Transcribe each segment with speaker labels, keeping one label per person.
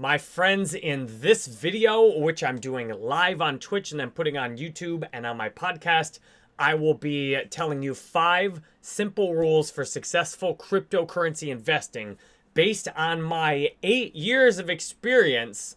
Speaker 1: My friends, in this video, which I'm doing live on Twitch and then putting on YouTube and on my podcast, I will be telling you five simple rules for successful cryptocurrency investing based on my eight years of experience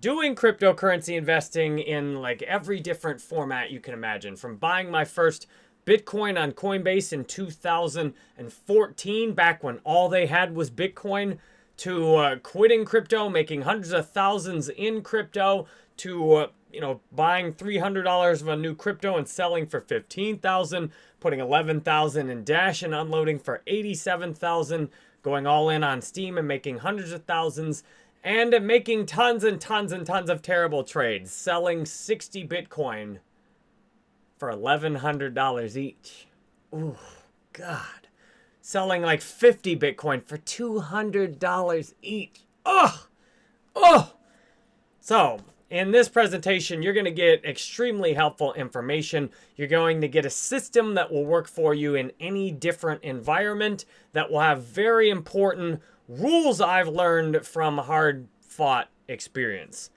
Speaker 1: doing cryptocurrency investing in like every different format you can imagine. From buying my first Bitcoin on Coinbase in 2014, back when all they had was Bitcoin, to uh, quitting crypto, making hundreds of thousands in crypto, to uh, you know buying $300 of a new crypto and selling for 15,000, putting 11,000 in Dash and unloading for 87,000, going all in on Steem and making hundreds of thousands, and making tons and tons and tons of terrible trades, selling 60 Bitcoin for $1,100 each. Ooh, God selling like 50 Bitcoin for $200 each. Oh, oh. So in this presentation, you're going to get extremely helpful information. You're going to get a system that will work for you in any different environment that will have very important rules I've learned from hard fought experience.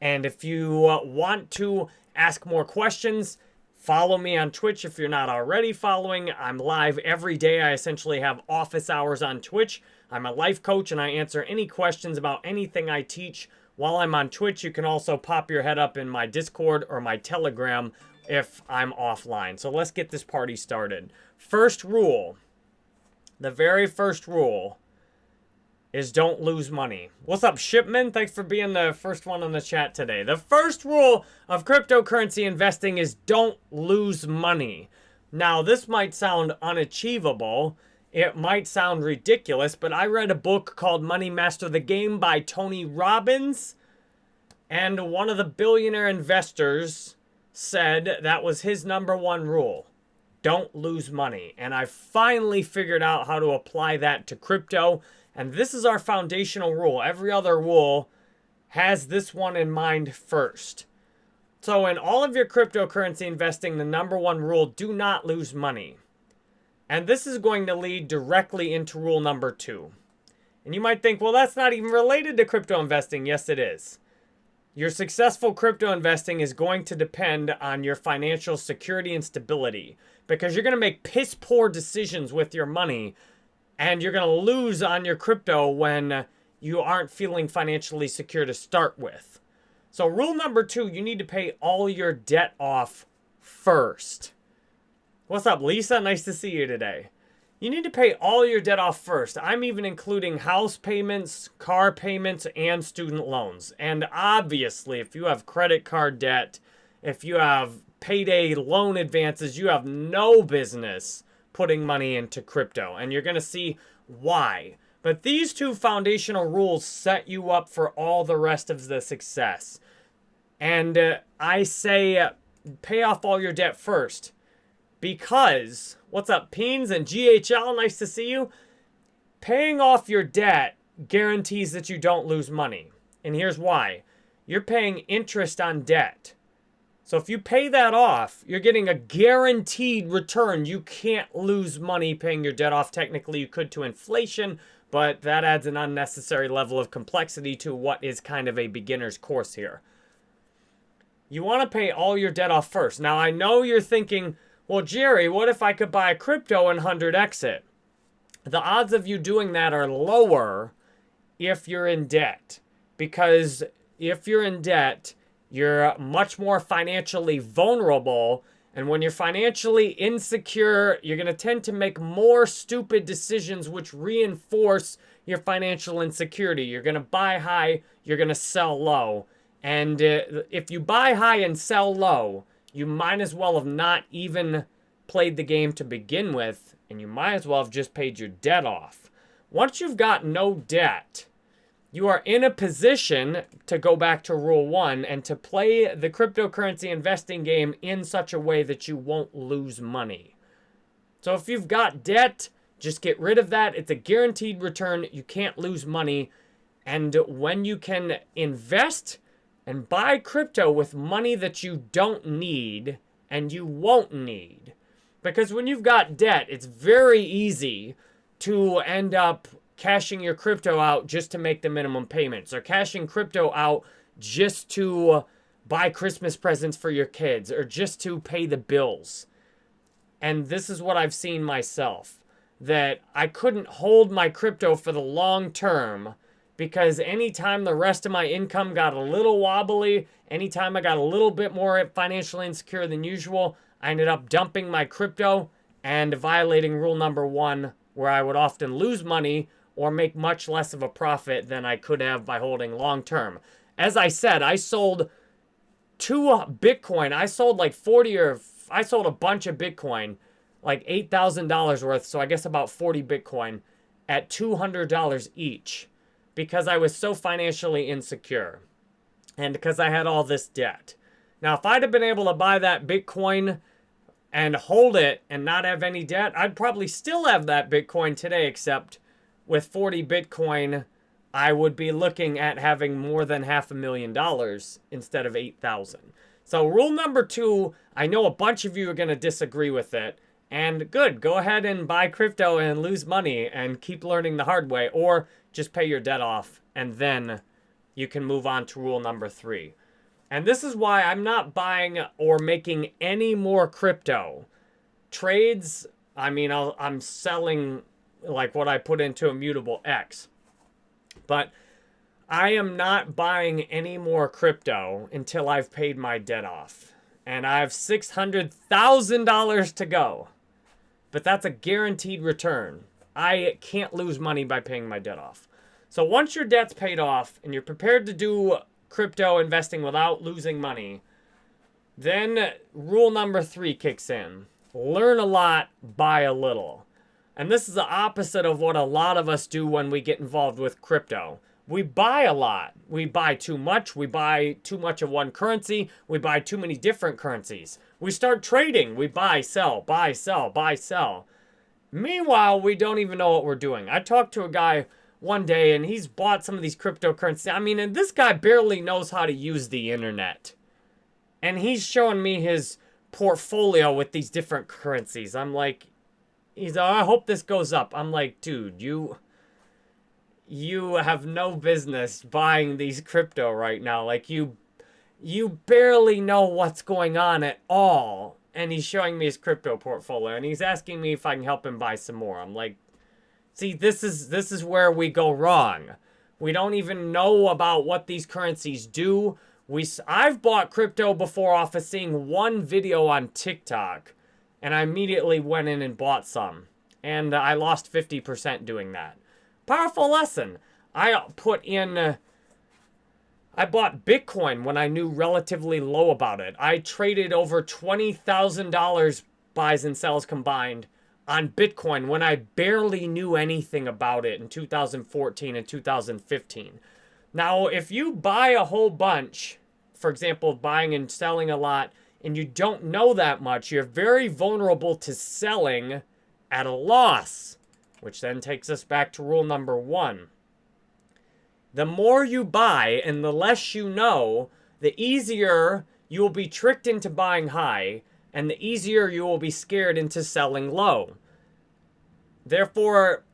Speaker 1: And if you uh, want to ask more questions, Follow me on Twitch if you're not already following. I'm live every day. I essentially have office hours on Twitch. I'm a life coach and I answer any questions about anything I teach while I'm on Twitch. You can also pop your head up in my Discord or my Telegram if I'm offline. So let's get this party started. First rule, the very first rule is don't lose money. What's up, Shipman? Thanks for being the first one on the chat today. The first rule of cryptocurrency investing is don't lose money. Now, this might sound unachievable. It might sound ridiculous, but I read a book called Money Master the Game by Tony Robbins. And one of the billionaire investors said that was his number one rule. Don't lose money. And I finally figured out how to apply that to crypto. And this is our foundational rule. Every other rule has this one in mind first. So in all of your cryptocurrency investing, the number one rule, do not lose money. And this is going to lead directly into rule number two. And you might think, well, that's not even related to crypto investing. Yes, it is. Your successful crypto investing is going to depend on your financial security and stability because you're going to make piss poor decisions with your money and you're going to lose on your crypto when you aren't feeling financially secure to start with. So rule number two, you need to pay all your debt off first. What's up, Lisa? Nice to see you today. You need to pay all your debt off first. I'm even including house payments, car payments, and student loans. And obviously, if you have credit card debt, if you have payday loan advances, you have no business putting money into crypto. And you're going to see why. But these two foundational rules set you up for all the rest of the success. And uh, I say uh, pay off all your debt first. Because, what's up, Peens and GHL? Nice to see you. Paying off your debt guarantees that you don't lose money. And here's why. You're paying interest on debt. So if you pay that off, you're getting a guaranteed return. You can't lose money paying your debt off. Technically, you could to inflation, but that adds an unnecessary level of complexity to what is kind of a beginner's course here. You want to pay all your debt off first. Now, I know you're thinking, well, Jerry, what if I could buy a crypto and 100x it? The odds of you doing that are lower if you're in debt. Because if you're in debt, you're much more financially vulnerable. And when you're financially insecure, you're going to tend to make more stupid decisions which reinforce your financial insecurity. You're going to buy high, you're going to sell low. And uh, if you buy high and sell low, you might as well have not even played the game to begin with, and you might as well have just paid your debt off. Once you've got no debt, you are in a position to go back to rule one and to play the cryptocurrency investing game in such a way that you won't lose money. So if you've got debt, just get rid of that. It's a guaranteed return. You can't lose money. And when you can invest and buy crypto with money that you don't need and you won't need. Because when you've got debt, it's very easy to end up cashing your crypto out just to make the minimum payments or cashing crypto out just to buy Christmas presents for your kids or just to pay the bills. And this is what I've seen myself that I couldn't hold my crypto for the long term because anytime the rest of my income got a little wobbly, anytime I got a little bit more financially insecure than usual, I ended up dumping my crypto and violating rule number one, where I would often lose money or make much less of a profit than I could have by holding long term. As I said, I sold two uh, Bitcoin. I sold like 40 or I sold a bunch of Bitcoin, like $8,000 worth. So I guess about 40 Bitcoin at $200 each because I was so financially insecure and because I had all this debt. Now, if I'd have been able to buy that Bitcoin and hold it and not have any debt, I'd probably still have that Bitcoin today, except with 40 Bitcoin, I would be looking at having more than half a million dollars instead of 8,000. So rule number two, I know a bunch of you are going to disagree with it. And good, go ahead and buy crypto and lose money and keep learning the hard way. Or just pay your debt off and then you can move on to rule number three. And this is why I'm not buying or making any more crypto. Trades, I mean, i am selling like what I put into Immutable X. But I am not buying any more crypto until I've paid my debt off. And I have $600,000 to go. But that's a guaranteed return. I can't lose money by paying my debt off. So once your debt's paid off and you're prepared to do crypto investing without losing money, then rule number three kicks in. Learn a lot, buy a little. And this is the opposite of what a lot of us do when we get involved with crypto. We buy a lot. We buy too much. We buy too much of one currency. We buy too many different currencies. We start trading. We buy, sell, buy, sell, buy, sell. Meanwhile, we don't even know what we're doing. I talked to a guy one day and he's bought some of these cryptocurrencies. I mean, and this guy barely knows how to use the internet. And he's showing me his portfolio with these different currencies. I'm like, he's, oh, I hope this goes up. I'm like, dude, you, you have no business buying these crypto right now. Like you, you barely know what's going on at all. And he's showing me his crypto portfolio and he's asking me if I can help him buy some more. I'm like, See, this is this is where we go wrong. We don't even know about what these currencies do. We I've bought crypto before off of seeing one video on TikTok, and I immediately went in and bought some, and I lost 50% doing that. Powerful lesson. I put in. Uh, I bought Bitcoin when I knew relatively low about it. I traded over $20,000 buys and sells combined on Bitcoin when I barely knew anything about it in 2014 and 2015. Now, if you buy a whole bunch, for example, buying and selling a lot, and you don't know that much, you're very vulnerable to selling at a loss, which then takes us back to rule number one. The more you buy and the less you know, the easier you will be tricked into buying high and the easier you will be scared into selling low. Therefore,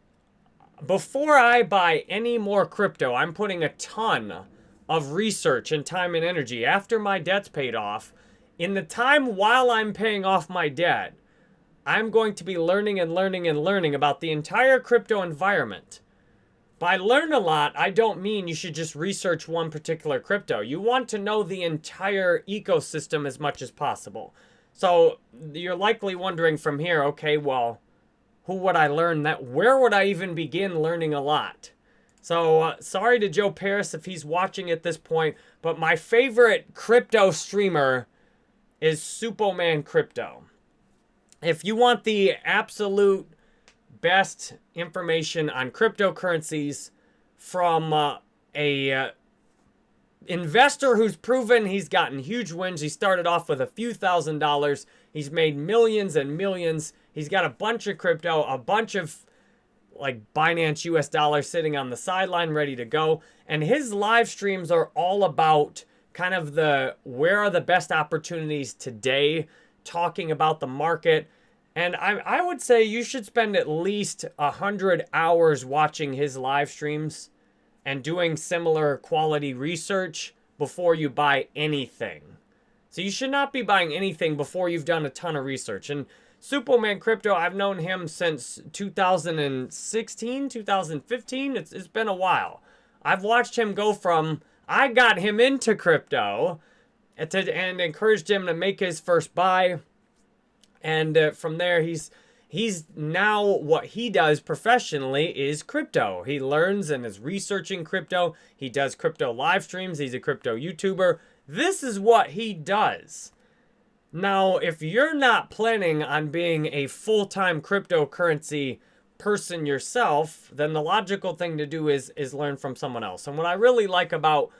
Speaker 1: before I buy any more crypto, I'm putting a ton of research and time and energy after my debt's paid off. In the time while I'm paying off my debt, I'm going to be learning and learning and learning about the entire crypto environment. By learn a lot, I don't mean you should just research one particular crypto. You want to know the entire ecosystem as much as possible. So you're likely wondering from here, okay, well, who would I learn that? Where would I even begin learning a lot? So uh, sorry to Joe Parys if he's watching at this point, but my favorite crypto streamer is Suppoman Crypto. If you want the absolute best information on cryptocurrencies from uh, a uh, investor who's proven he's gotten huge wins. He started off with a few thousand dollars. He's made millions and millions. He's got a bunch of crypto, a bunch of like Binance US dollars sitting on the sideline ready to go. And his live streams are all about kind of the where are the best opportunities today, talking about the market. And I, I would say you should spend at least 100 hours watching his live streams and doing similar quality research before you buy anything. So you should not be buying anything before you've done a ton of research. And Suppoman Crypto, I've known him since 2016, 2015. It's, it's been a while. I've watched him go from, I got him into crypto and, and encouraged him to make his first buy and uh, from there he's he's now what he does professionally is crypto. He learns and is researching crypto. He does crypto live streams. He's a crypto YouTuber. This is what he does. Now, if you're not planning on being a full-time cryptocurrency person yourself, then the logical thing to do is is learn from someone else. And what I really like about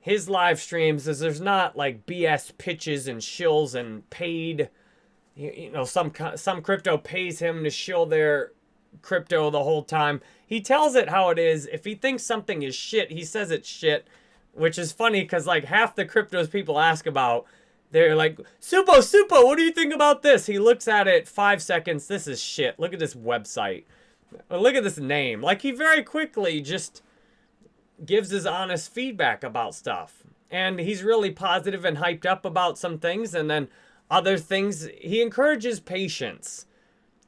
Speaker 1: his live streams is there's not like BS pitches and shills and paid you, know, some some crypto pays him to shill their crypto the whole time. He tells it how it is. If he thinks something is shit, he says it's shit, which is funny because like half the cryptos people ask about, they're like, Suppo, Suppo, what do you think about this? He looks at it five seconds. This is shit. Look at this website. Look at this name. Like he very quickly just gives his honest feedback about stuff. And he's really positive and hyped up about some things. And then other things. He encourages patience.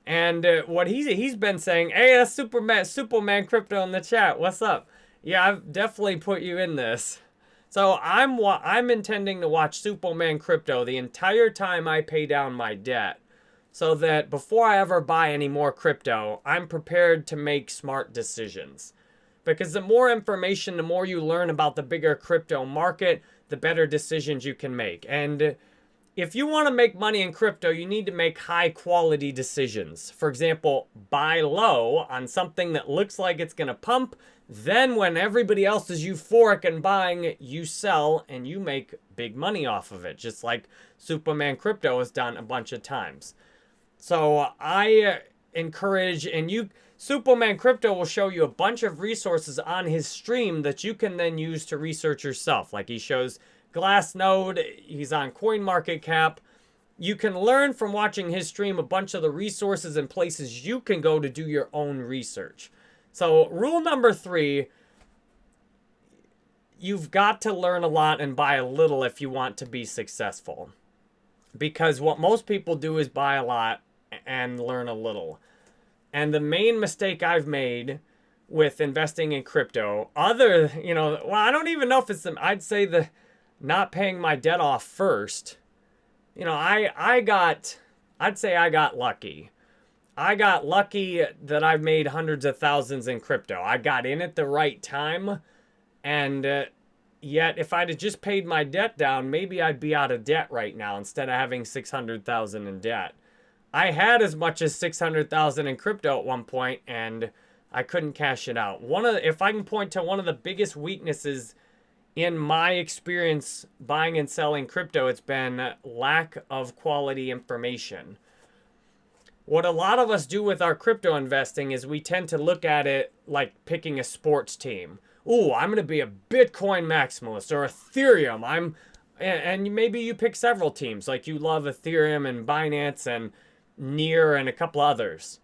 Speaker 1: And uh, what he's, he's been saying, hey, that's Suppoman, Suppoman Crypto in the chat. What's up? Yeah, I've definitely put you in this. So I'm I'm intending to watch Suppoman Crypto the entire time I pay down my debt. So that before I ever buy any more crypto, I'm prepared to make smart decisions. Because the more information, the more you learn about the bigger crypto market, the better decisions you can make. And if you want to make money in crypto, you need to make high quality decisions. For example, buy low on something that looks like it's going to pump. Then when everybody else is euphoric and buying, you sell and you make big money off of it. Just like Suppoman Crypto has done a bunch of times. So uh, I uh, encourage, and you, Suppoman Crypto will show you a bunch of resources on his stream that you can then use to research yourself. Like he shows Glassnode, he's on CoinMarketCap. You can learn from watching his stream a bunch of the resources and places you can go to do your own research. So rule number three, you've got to learn a lot and buy a little if you want to be successful. Because what most people do is buy a lot and learn a little. And the main mistake I've made with investing in crypto, other, you know, well, I don't even know if it's, the, I'd say the, not paying my debt off first, you know, I, I got, I'd say I got lucky. I got lucky that I've made hundreds of thousands in crypto. I got in at the right time. And uh, yet, if I'd have just paid my debt down, maybe I'd be out of debt right now instead of having 600,000 in debt. I had as much as 600,000 in crypto at one point and I couldn't cash it out. One of the, if I can point to one of the biggest weaknesses in my experience buying and selling crypto, it's been lack of quality information. What a lot of us do with our crypto investing is we tend to look at it like picking a sports team. Ooh, I'm going to be a Bitcoin maximalist or Ethereum. I'm and, and maybe you pick several teams like you love Ethereum and Binance and Near and a couple others.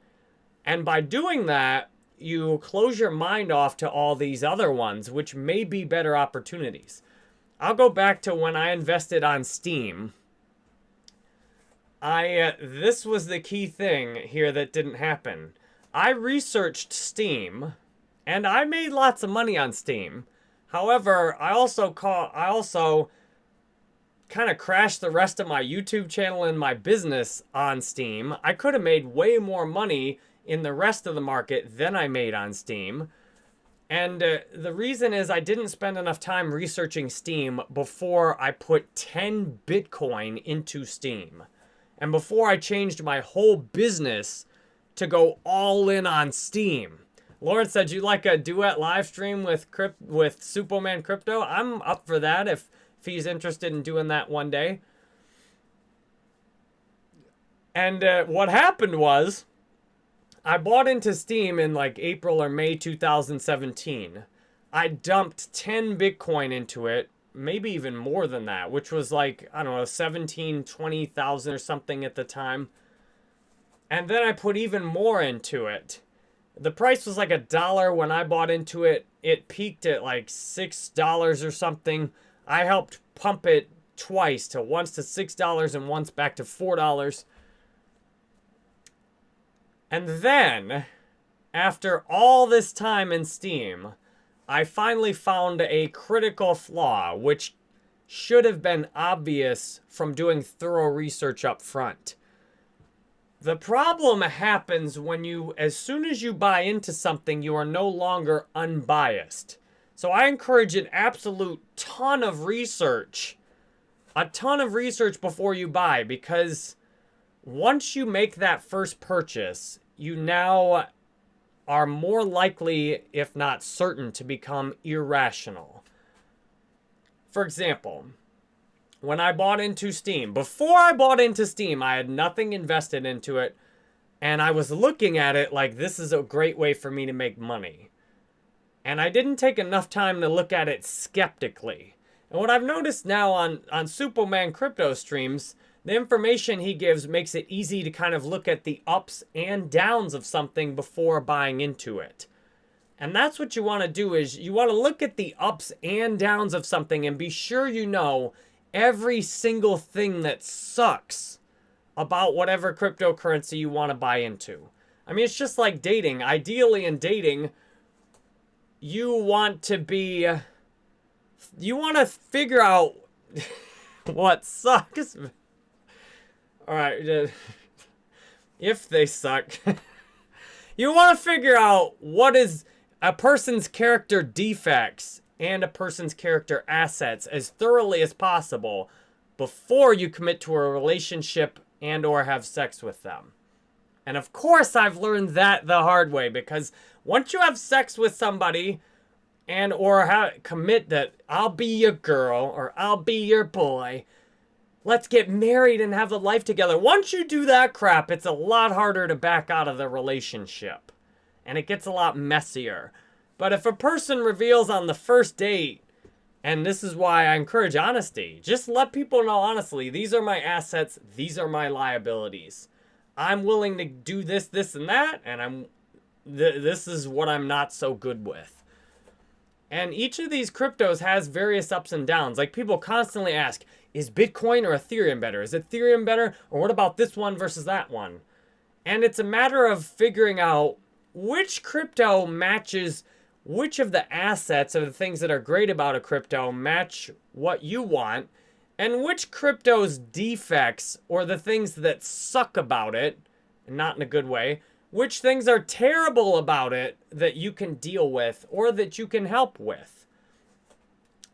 Speaker 1: And by doing that, you close your mind off to all these other ones, which may be better opportunities. I'll go back to when I invested on Steem. I uh, this was the key thing here that didn't happen. I researched Steem, and I made lots of money on Steem. However, I also call I also kind of crashed the rest of my YouTube channel and my business on Steem. I could have made way more money in the rest of the market than I made on Steem. And uh, the reason is I didn't spend enough time researching Steem before I put 10 Bitcoin into Steem. And before I changed my whole business to go all in on Steem. Lauren said, you like a duet live stream with crypt with Suppoman Crypto? I'm up for that if, if he's interested in doing that one day. And uh, what happened was I bought into Steem in like April or May 2017. I dumped 10 Bitcoin into it, maybe even more than that, which was like, I don't know, 17, 20,000 or something at the time. And then I put even more into it. The price was like a dollar when I bought into it. It peaked at like $6 or something. I helped pump it twice to once to $6 and once back to $4. And then, after all this time in Steem, I finally found a critical flaw, which should have been obvious from doing thorough research up front. The problem happens when you, as soon as you buy into something, you are no longer unbiased. So I encourage an absolute ton of research, a ton of research before you buy, because once you make that first purchase, you now are more likely, if not certain, to become irrational. For example, when I bought into Steem, before I bought into Steem, I had nothing invested into it, and I was looking at it like this is a great way for me to make money. And I didn't take enough time to look at it skeptically. And what I've noticed now on, on Suppoman crypto streams the information he gives makes it easy to kind of look at the ups and downs of something before buying into it. And that's what you want to do is you want to look at the ups and downs of something and be sure you know every single thing that sucks about whatever cryptocurrency you want to buy into. I mean, it's just like dating. Ideally in dating, you want to be you want to figure out what sucks Alright, if they suck. you want to figure out what is a person's character defects and a person's character assets as thoroughly as possible before you commit to a relationship and or have sex with them. And of course I've learned that the hard way because once you have sex with somebody and or commit that I'll be your girl or I'll be your boy, let's get married and have a life together. Once you do that crap, it's a lot harder to back out of the relationship. And it gets a lot messier. But if a person reveals on the first date, and this is why I encourage honesty, just let people know honestly, these are my assets, these are my liabilities. I'm willing to do this, this, and that, and I'm th this is what I'm not so good with. And each of these cryptos has various ups and downs. Like people constantly ask, is Bitcoin or Ethereum better? Is Ethereum better? Or what about this one versus that one? And it's a matter of figuring out which crypto matches which of the assets or the things that are great about a crypto match what you want and which crypto's defects or the things that suck about it, not in a good way, which things are terrible about it that you can deal with or that you can help with.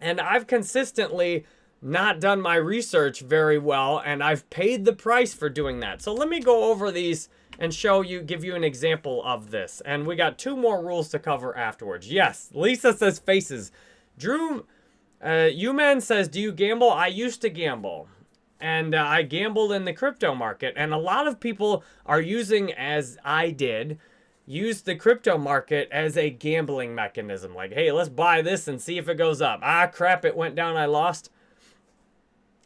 Speaker 1: And I've consistently not done my research very well, and I've paid the price for doing that. So let me go over these and show you, give you an example of this. And we got two more rules to cover afterwards. Yes, Lisa says faces. Drew, uh, man says, do you gamble? I used to gamble. And uh, I gambled in the crypto market. And a lot of people are using, as I did, use the crypto market as a gambling mechanism. Like, hey, let's buy this and see if it goes up. Ah, crap, it went down, I lost.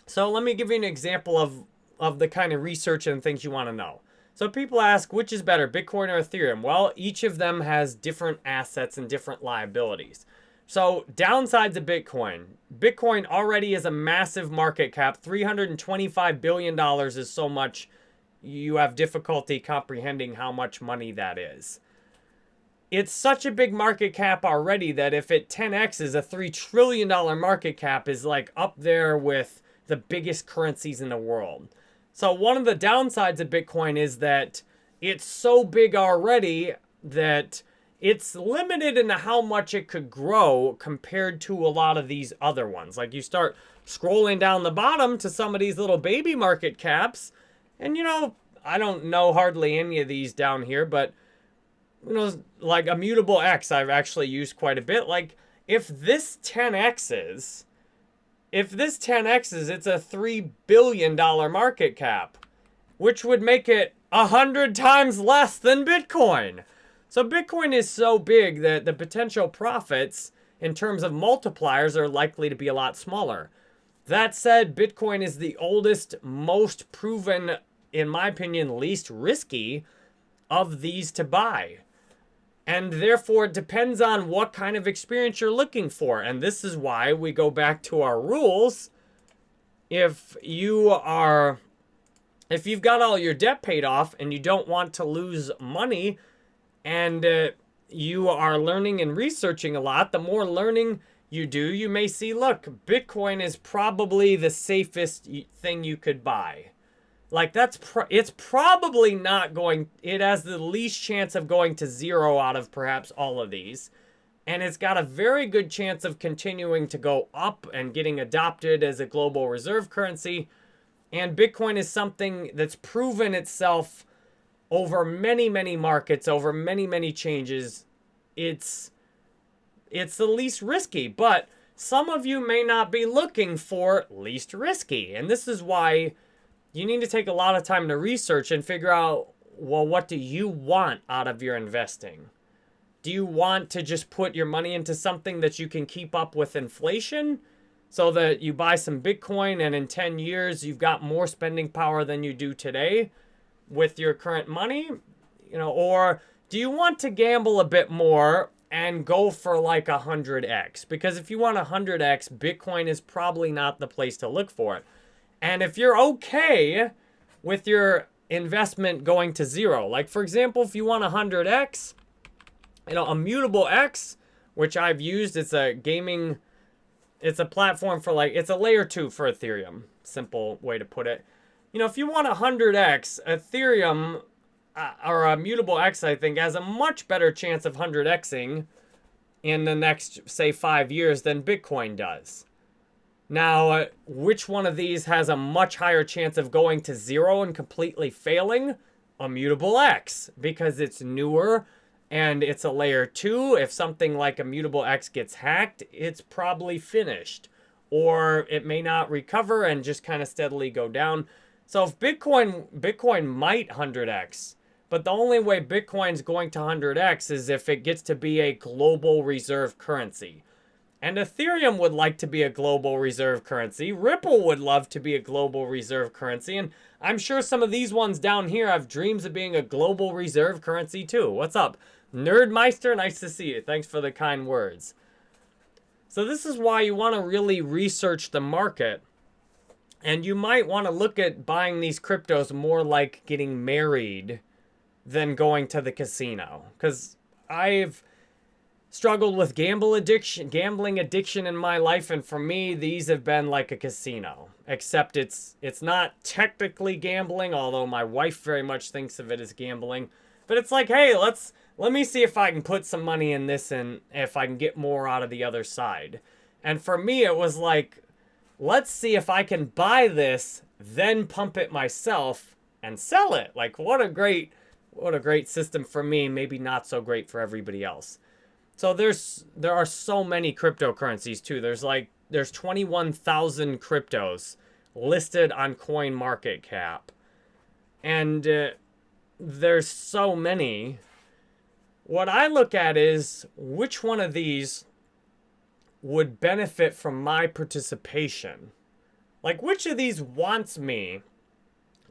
Speaker 1: So let me give you an example of, of the kind of research and things you want to know. So people ask, which is better, Bitcoin or Ethereum? Well, each of them has different assets and different liabilities. So downsides of Bitcoin. Bitcoin already is a massive market cap. $325 billion is so much you have difficulty comprehending how much money that is. It's such a big market cap already that if it 10x is a $3 trillion market cap is like up there with the biggest currencies in the world. So one of the downsides of Bitcoin is that it's so big already that it's limited in how much it could grow compared to a lot of these other ones. Like you start scrolling down the bottom to some of these little baby market caps, and you know, I don't know hardly any of these down here, but you know, like Immutable X I've actually used quite a bit. Like if this 10x's if this 10x's, it's a $3 billion market cap, which would make it a 100 times less than Bitcoin. So Bitcoin is so big that the potential profits in terms of multipliers are likely to be a lot smaller. That said, Bitcoin is the oldest, most proven in my opinion, least risky of these to buy. And therefore, it depends on what kind of experience you're looking for. And this is why we go back to our rules. If you are, if you've got all your debt paid off and you don't want to lose money and uh, you are learning and researching a lot, the more learning you do, you may see, look, Bitcoin is probably the safest thing you could buy. Like that's pro it's probably not going it has the least chance of going to zero out of perhaps all of these. And it's got a very good chance of continuing to go up and getting adopted as a global reserve currency. And Bitcoin is something that's proven itself over many, many markets, over many, many changes. It's it's the least risky, but some of you may not be looking for least risky. And this is why you need to take a lot of time to research and figure out, well, what do you want out of your investing? Do you want to just put your money into something that you can keep up with inflation so that you buy some Bitcoin and in 10 years you've got more spending power than you do today with your current money? You know, or do you want to gamble a bit more and go for like a 100x? Because if you want a 100x, Bitcoin is probably not the place to look for it. And if you're okay with your investment going to zero, like for example, if you want 100x, you know, Immutable X, which I've used, it's a gaming, it's a platform for like, it's a layer two for Ethereum, simple way to put it. You know, if you want 100x, Ethereum uh, or Immutable X, I think, has a much better chance of 100xing in the next, say, five years than Bitcoin does. Now, uh, which one of these has a much higher chance of going to zero and completely failing? Immutable X, because it's newer and it's a layer 2. If something like Immutable X gets hacked, it's probably finished. Or it may not recover and just kind of steadily go down. So if Bitcoin, Bitcoin might 100x, but the only way Bitcoin's going to 100x is if it gets to be a global reserve currency. And Ethereum would like to be a global reserve currency. Ripple would love to be a global reserve currency. And I'm sure some of these ones down here have dreams of being a global reserve currency too. What's up? Nerdmeister, nice to see you. Thanks for the kind words. So this is why you want to really research the market. And you might want to look at buying these cryptos more like getting married than going to the casino. Because I've struggled with gamble addiction, gambling addiction in my life, and for me, these have been like a casino. Except it's it's not technically gambling, although my wife very much thinks of it as gambling. But it's like, hey, let's let me see if I can put some money in this and if I can get more out of the other side. And for me, it was like, let's see if I can buy this, then pump it myself and sell it. Like, what a great, what a great system for me. Maybe not so great for everybody else. So there's there are so many cryptocurrencies too. There's like there's 21,000 cryptos listed on Coin Market Cap. And uh, there's so many. What I look at is which one of these would benefit from my participation. Like which of these wants me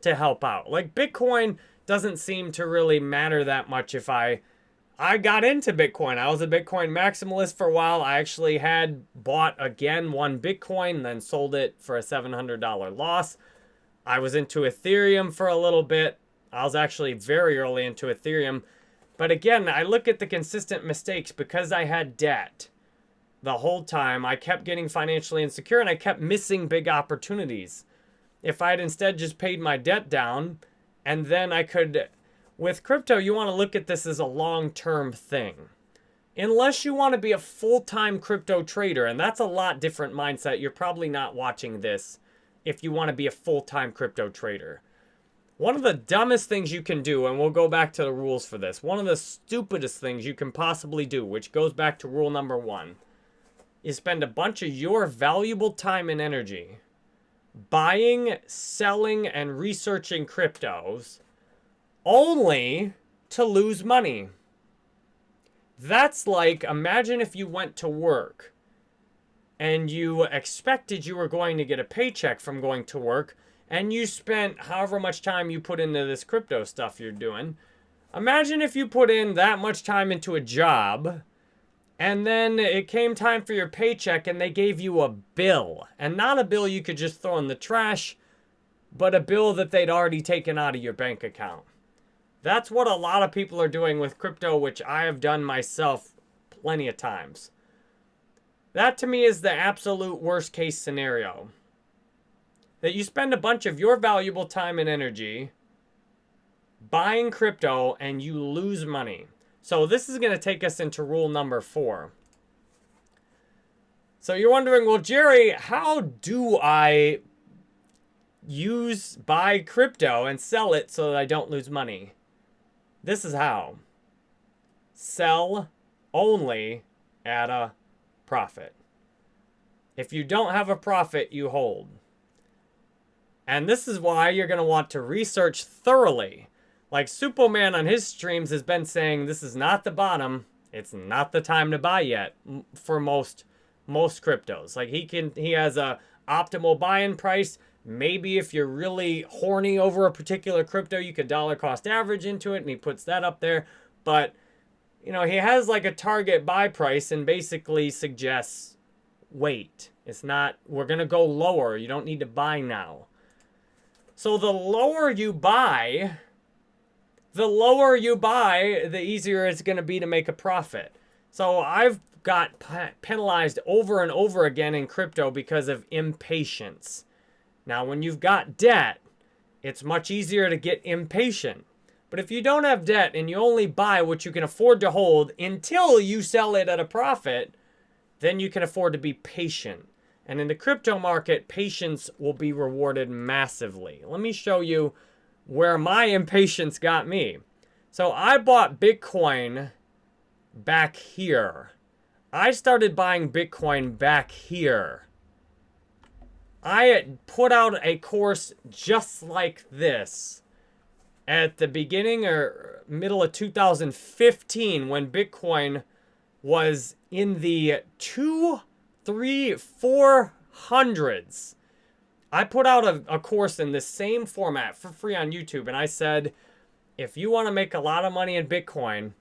Speaker 1: to help out? Like Bitcoin doesn't seem to really matter that much if I I got into Bitcoin. I was a Bitcoin maximalist for a while. I actually had bought again one Bitcoin, then sold it for a $700 loss. I was into Ethereum for a little bit. I was actually very early into Ethereum. But again, I look at the consistent mistakes because I had debt the whole time. I kept getting financially insecure and I kept missing big opportunities. If I had instead just paid my debt down and then I could with crypto, you want to look at this as a long-term thing. Unless you want to be a full-time crypto trader, and that's a lot different mindset. You're probably not watching this if you want to be a full-time crypto trader. One of the dumbest things you can do, and we'll go back to the rules for this, one of the stupidest things you can possibly do, which goes back to rule number one, is spend a bunch of your valuable time and energy buying, selling, and researching cryptos only to lose money. That's like, imagine if you went to work and you expected you were going to get a paycheck from going to work and you spent however much time you put into this crypto stuff you're doing. Imagine if you put in that much time into a job and then it came time for your paycheck and they gave you a bill. And not a bill you could just throw in the trash, but a bill that they'd already taken out of your bank account. That's what a lot of people are doing with crypto, which I have done myself plenty of times. That to me is the absolute worst case scenario that you spend a bunch of your valuable time and energy buying crypto and you lose money. So this is going to take us into rule number four. So you're wondering, well, Jerry, how do I use, buy crypto and sell it so that I don't lose money? This is how. Sell only at a profit. If you don't have a profit, you hold. And this is why you're going to want to research thoroughly. Like Suppoman on his streams has been saying this is not the bottom. It's not the time to buy yet for most most cryptos. Like he can he has a optimal buy-in price. Maybe if you're really horny over a particular crypto, you could dollar cost average into it and he puts that up there. But you know, he has like a target buy price and basically suggests wait. It's not we're going to go lower. You don't need to buy now. So the lower you buy, the lower you buy, the easier it's going to be to make a profit. So I've got penalized over and over again in crypto because of impatience. Now, when you've got debt, it's much easier to get impatient. But if you don't have debt and you only buy what you can afford to hold until you sell it at a profit, then you can afford to be patient. And in the crypto market, patience will be rewarded massively. Let me show you where my impatience got me. So I bought Bitcoin back here. I started buying Bitcoin back here. I put out a course just like this at the beginning or middle of 2015 when Bitcoin was in the two three, four hundreds. I put out a, a course in the same format for free on YouTube, and I said, if you want to make a lot of money in Bitcoin,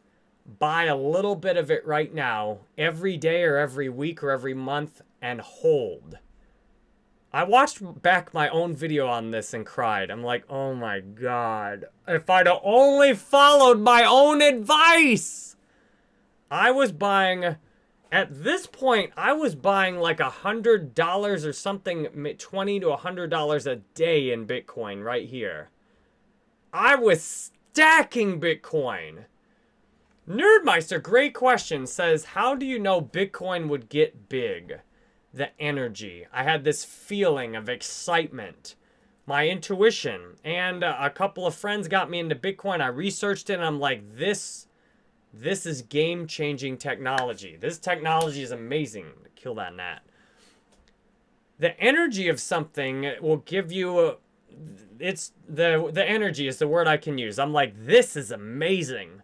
Speaker 1: buy a little bit of it right now, every day or every week or every month, and hold. I watched back my own video on this and cried. I'm like, oh my god. If I'd only followed my own advice! I was buying at this point, I was buying like a hundred dollars or something, twenty to a hundred dollars a day in Bitcoin right here. I was stacking Bitcoin. Nerdmeister, great question, says, how do you know Bitcoin would get big? The energy. I had this feeling of excitement. My intuition. And a couple of friends got me into Bitcoin. I researched it and I'm like, this this is game-changing technology. This technology is amazing. Kill that gnat. The energy of something will give you a, it's the the energy is the word I can use. I'm like this is amazing.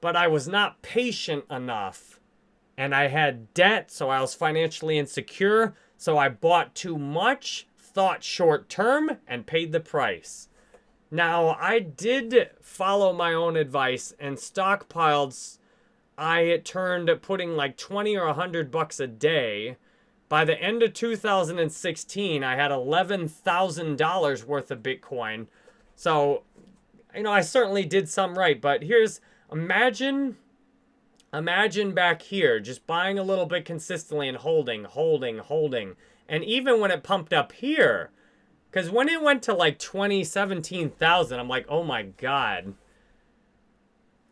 Speaker 1: But I was not patient enough and I had debt, so I was financially insecure, so I bought too much, thought short term and paid the price. Now, I did follow my own advice and stockpiled. I turned putting like 20 or 100 bucks a day. By the end of 2016, I had $11,000 worth of Bitcoin. So, you know, I certainly did some right. But here's, imagine, imagine back here, just buying a little bit consistently and holding, holding, holding. And even when it pumped up here, because when it went to like 20, 17,000, I'm like, oh my God.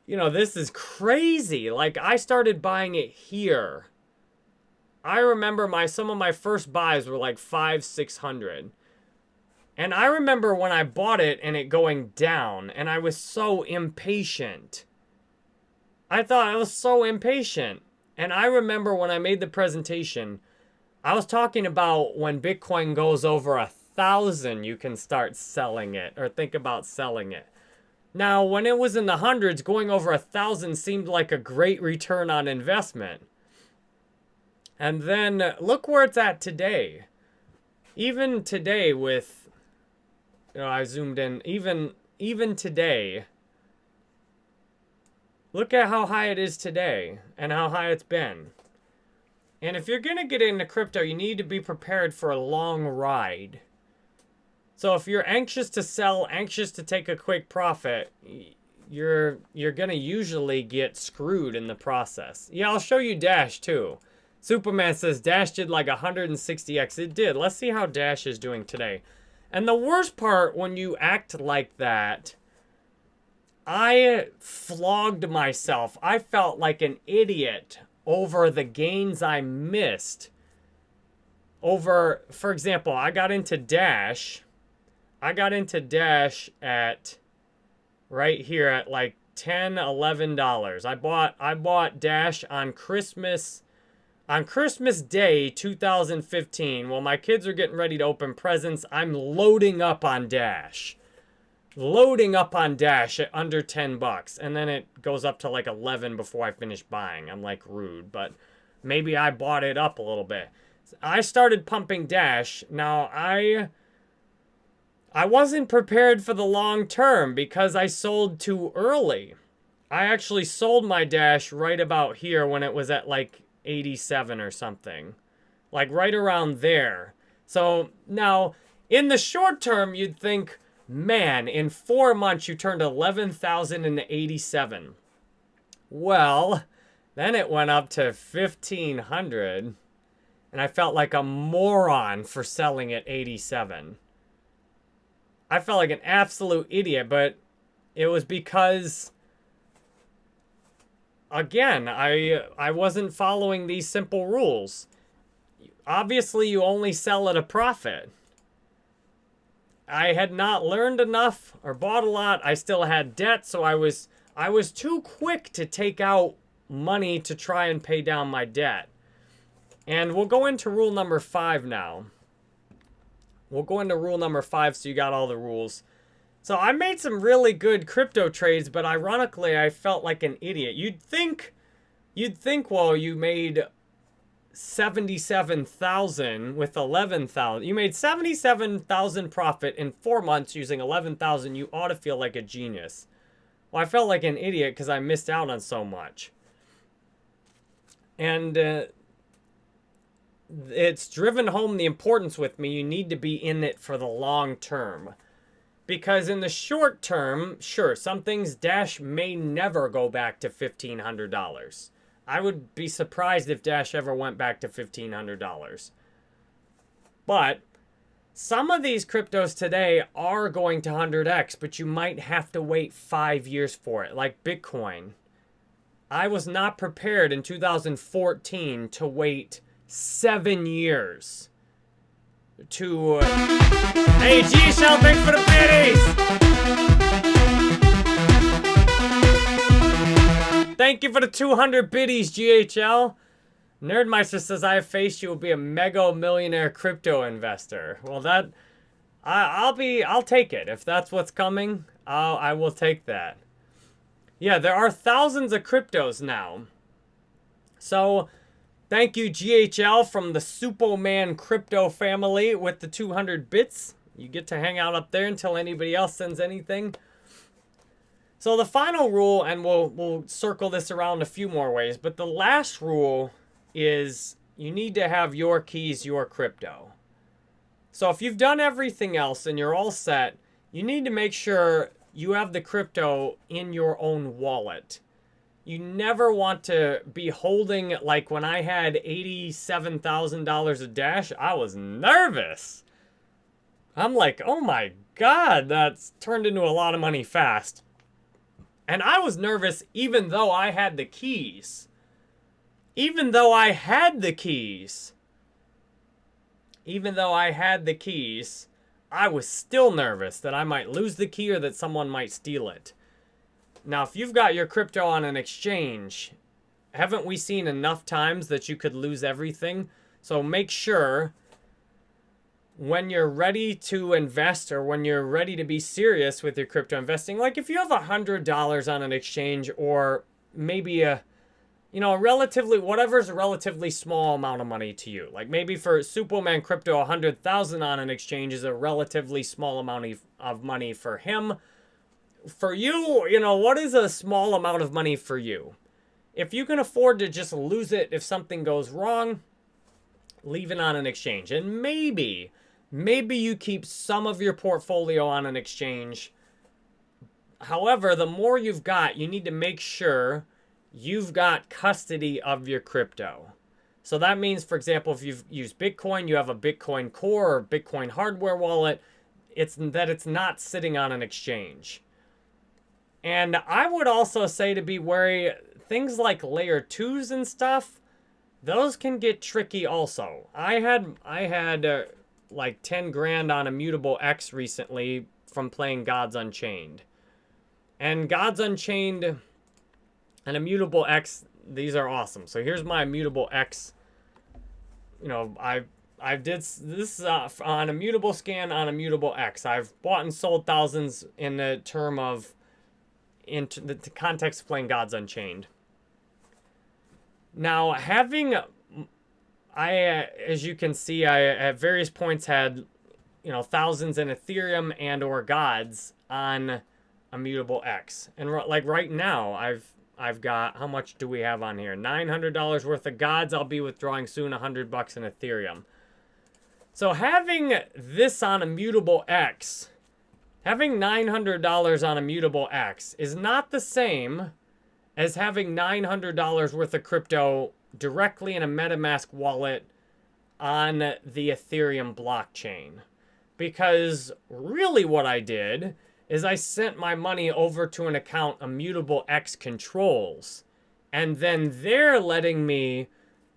Speaker 1: You know, this is crazy. Like, I started buying it here. I remember my some of my first buys were like five, six hundred. And I remember when I bought it and it going down, and I was so impatient. I thought I was so impatient. And I remember when I made the presentation, I was talking about when Bitcoin goes over a thousand, you can start selling it or think about selling it. Now, when it was in the hundreds, going over a thousand seemed like a great return on investment. And then look where it's at today. Even today with you know, I zoomed in. Even even today, look at how high it is today and how high it's been. And if you're going to get into crypto, you need to be prepared for a long ride. So if you're anxious to sell, anxious to take a quick profit, you're you're going to usually get screwed in the process. Yeah, I'll show you Dash too. Suppoman says Dash did like 160x. It did. Let's see how Dash is doing today. And the worst part when you act like that, I flogged myself. I felt like an idiot over the gains I missed. Over, for example, I got into Dash. I got into Dash at right here at like 10 $11. I bought I bought Dash on Christmas on Christmas Day 2015, while my kids are getting ready to open presents, I'm loading up on Dash. Loading up on Dash at under 10 bucks. And then it goes up to like 11 before I finish buying. I'm like rude, but maybe I bought it up a little bit. I started pumping Dash. Now, I... I wasn't prepared for the long term because I sold too early. I actually sold my Dash right about here when it was at like 87 or something. Like right around there. So now, in the short term, you'd think, man, in four months you turned 11,087. Well, then it went up to 1,500. And I felt like a moron for selling at 87. I felt like an absolute idiot, but it was because again, I I wasn't following these simple rules. Obviously, you only sell at a profit. I had not learned enough or bought a lot. I still had debt, so I was I was too quick to take out money to try and pay down my debt. And we'll go into rule number 5 now. We'll go into rule number 5 so you got all the rules. So I made some really good crypto trades, but ironically, I felt like an idiot. You'd think, you'd think, well, you made 77,000 with 11,000. You made 77,000 profit in four months using 11,000. You ought to feel like a genius. Well, I felt like an idiot because I missed out on so much. And uh, it's driven home the importance with me. You need to be in it for the long term. Because in the short term, sure, some things Dash may never go back to $1,500. I would be surprised if Dash ever went back to $1,500. But some of these cryptos today are going to 100x, but you might have to wait five years for it, like Bitcoin. I was not prepared in 2014 to wait seven years to... Uh... Hey, G-Shell, thanks for the biddies! Thank you for the 200 biddies, GHL. Nerdmeister says, I have faced you will be a mega millionaire crypto investor. Well, that... I, will be... I'll take it. If that's what's coming, I'll, I will take that. Yeah, there are thousands of cryptos now. So, Thank you, GHL from the Suppoman Crypto family with the 200 bits. You get to hang out up there until anybody else sends anything. So the final rule, and we'll, we'll circle this around a few more ways, but the last rule is you need to have your keys, your crypto. So if you've done everything else and you're all set, you need to make sure you have the crypto in your own wallet you never want to be holding, like when I had $87,000 of Dash, I was nervous. I'm like, oh my God, that's turned into a lot of money fast. And I was nervous even though I had the keys. Even though I had the keys. Even though I had the keys, I was still nervous that I might lose the key or that someone might steal it. Now, if you've got your crypto on an exchange, haven't we seen enough times that you could lose everything? So make sure when you're ready to invest or when you're ready to be serious with your crypto investing, like if you have a $100 on an exchange or maybe a you know, relatively, whatever's a relatively small amount of money to you. Like maybe for Suppoman Crypto, 100,000 on an exchange is a relatively small amount of money for him. For you, you know, what is a small amount of money for you? If you can afford to just lose it if something goes wrong, leave it on an exchange. And maybe, maybe you keep some of your portfolio on an exchange. However, the more you've got, you need to make sure you've got custody of your crypto. So that means, for example, if you've used Bitcoin, you have a Bitcoin Core or Bitcoin hardware wallet, it's that it's not sitting on an exchange. And I would also say to be wary, things like layer twos and stuff, those can get tricky also. I had, I had uh, like 10 grand on Immutable X recently from playing Gods Unchained. And Gods Unchained and Immutable X, these are awesome. So here's my Immutable X. You know, I I did this uh, on Immutable Scan on Immutable X. I've bought and sold thousands in the term of in the context of playing Gods Unchained. Now, having I, uh, as you can see, I at various points had, you know, thousands in Ethereum and or gods on Immutable X, and like right now, I've I've got, how much do we have on here? $900 worth of gods. I'll be withdrawing soon, 100 bucks in Ethereum. So having this on Immutable X, having $900 on Immutable X is not the same as having $900 worth of crypto directly in a MetaMask wallet on the Ethereum blockchain. Because really what I did is I sent my money over to an account Immutable X controls. And then they're letting me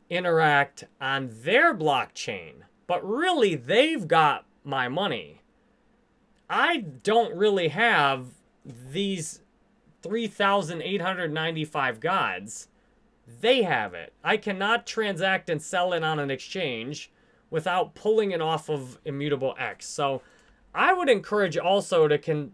Speaker 1: interact on their blockchain. But really, they've got my money. I don't really have these 3,895 gods. They have it. I cannot transact and sell it on an exchange without pulling it off of Immutable X. So I would encourage also to can